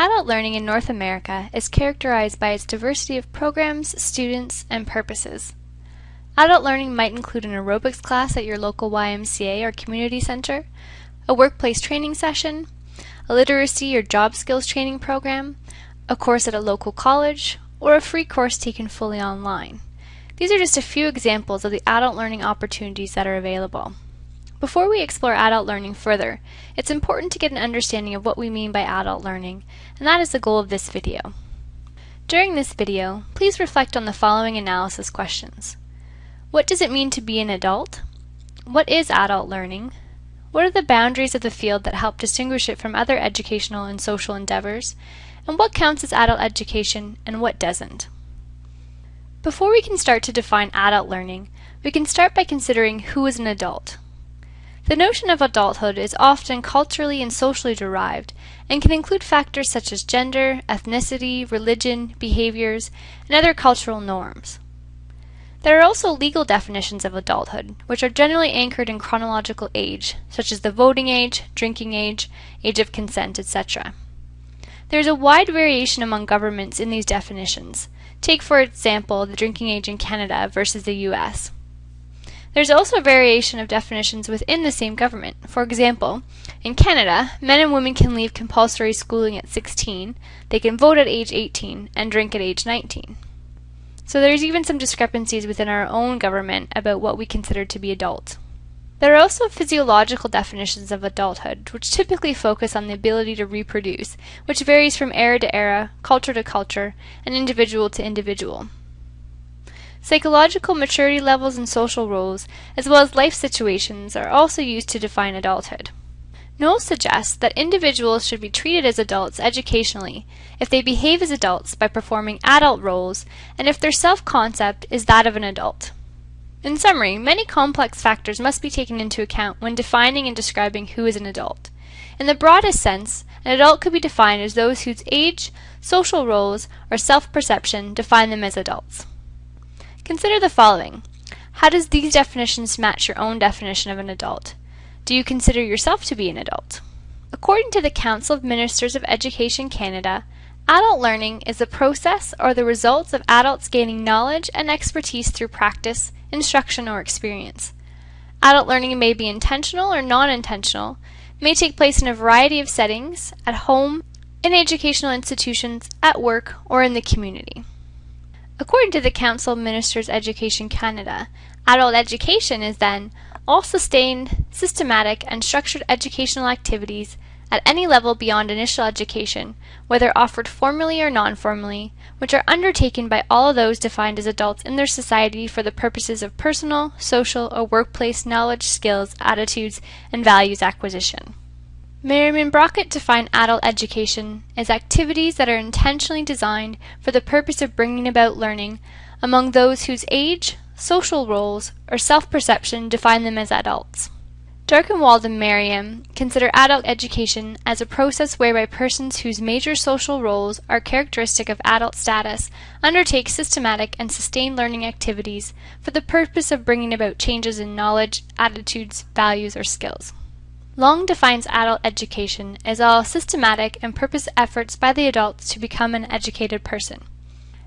Adult learning in North America is characterized by its diversity of programs, students, and purposes. Adult learning might include an aerobics class at your local YMCA or community center, a workplace training session, a literacy or job skills training program, a course at a local college, or a free course taken fully online. These are just a few examples of the adult learning opportunities that are available. Before we explore adult learning further, it's important to get an understanding of what we mean by adult learning, and that is the goal of this video. During this video, please reflect on the following analysis questions. What does it mean to be an adult? What is adult learning? What are the boundaries of the field that help distinguish it from other educational and social endeavors? And what counts as adult education and what doesn't? Before we can start to define adult learning, we can start by considering who is an adult. The notion of adulthood is often culturally and socially derived and can include factors such as gender, ethnicity, religion, behaviors, and other cultural norms. There are also legal definitions of adulthood, which are generally anchored in chronological age, such as the voting age, drinking age, age of consent, etc. There is a wide variation among governments in these definitions. Take, for example, the drinking age in Canada versus the US. There is also a variation of definitions within the same government. For example, in Canada, men and women can leave compulsory schooling at 16, they can vote at age 18, and drink at age 19. So there's even some discrepancies within our own government about what we consider to be adult. There are also physiological definitions of adulthood, which typically focus on the ability to reproduce, which varies from era to era, culture to culture, and individual to individual. Psychological maturity levels and social roles, as well as life situations, are also used to define adulthood. Knowles suggests that individuals should be treated as adults educationally if they behave as adults by performing adult roles and if their self-concept is that of an adult. In summary, many complex factors must be taken into account when defining and describing who is an adult. In the broadest sense, an adult could be defined as those whose age, social roles, or self-perception define them as adults. Consider the following. How does these definitions match your own definition of an adult? Do you consider yourself to be an adult? According to the Council of Ministers of Education Canada, adult learning is the process or the results of adults gaining knowledge and expertise through practice, instruction, or experience. Adult learning may be intentional or non-intentional, may take place in a variety of settings, at home, in educational institutions, at work, or in the community. According to the Council of Ministers Education Canada, adult education is then all sustained, systematic, and structured educational activities at any level beyond initial education, whether offered formally or non-formally, which are undertaken by all those defined as adults in their society for the purposes of personal, social, or workplace knowledge, skills, attitudes, and values acquisition. Merriam Brockett defined adult education as activities that are intentionally designed for the purpose of bringing about learning among those whose age, social roles, or self-perception define them as adults. Darkenwald and Merriam consider adult education as a process whereby persons whose major social roles are characteristic of adult status undertake systematic and sustained learning activities for the purpose of bringing about changes in knowledge, attitudes, values, or skills. Long defines adult education as all systematic and purpose efforts by the adults to become an educated person.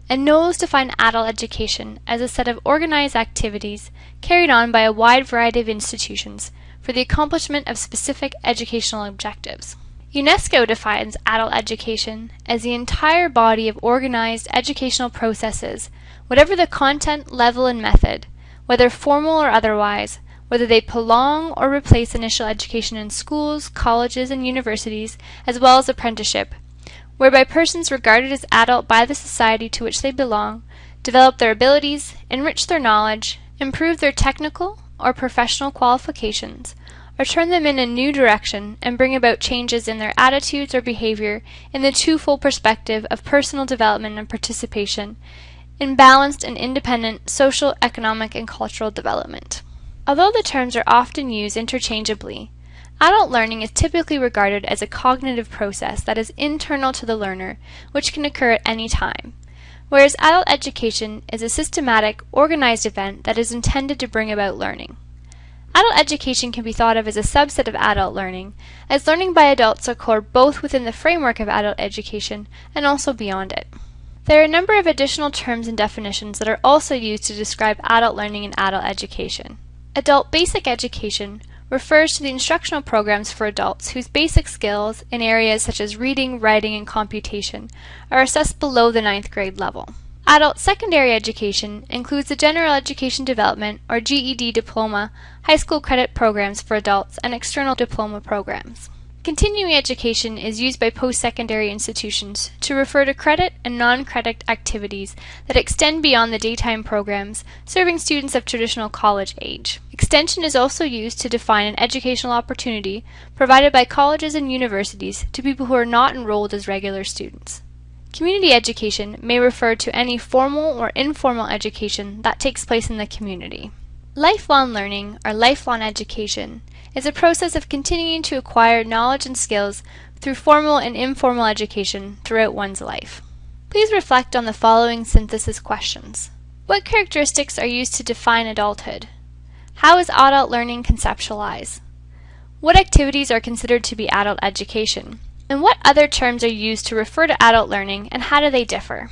And Knowles defined adult education as a set of organized activities carried on by a wide variety of institutions for the accomplishment of specific educational objectives. UNESCO defines adult education as the entire body of organized educational processes, whatever the content, level, and method, whether formal or otherwise, whether they prolong or replace initial education in schools, colleges, and universities, as well as apprenticeship, whereby persons regarded as adult by the society to which they belong develop their abilities, enrich their knowledge, improve their technical or professional qualifications, or turn them in a new direction and bring about changes in their attitudes or behavior in the twofold perspective of personal development and participation in balanced and independent social, economic, and cultural development. Although the terms are often used interchangeably, adult learning is typically regarded as a cognitive process that is internal to the learner, which can occur at any time, whereas adult education is a systematic, organized event that is intended to bring about learning. Adult education can be thought of as a subset of adult learning, as learning by adults occur both within the framework of adult education and also beyond it. There are a number of additional terms and definitions that are also used to describe adult learning and adult education. Adult basic education refers to the instructional programs for adults whose basic skills in areas such as reading, writing, and computation are assessed below the ninth grade level. Adult secondary education includes the General Education Development or GED diploma, high school credit programs for adults, and external diploma programs. Continuing education is used by post-secondary institutions to refer to credit and non-credit activities that extend beyond the daytime programs serving students of traditional college age. Extension is also used to define an educational opportunity provided by colleges and universities to people who are not enrolled as regular students. Community education may refer to any formal or informal education that takes place in the community. Lifelong learning, or lifelong education, is a process of continuing to acquire knowledge and skills through formal and informal education throughout one's life. Please reflect on the following synthesis questions. What characteristics are used to define adulthood? How is adult learning conceptualized? What activities are considered to be adult education? And what other terms are used to refer to adult learning and how do they differ?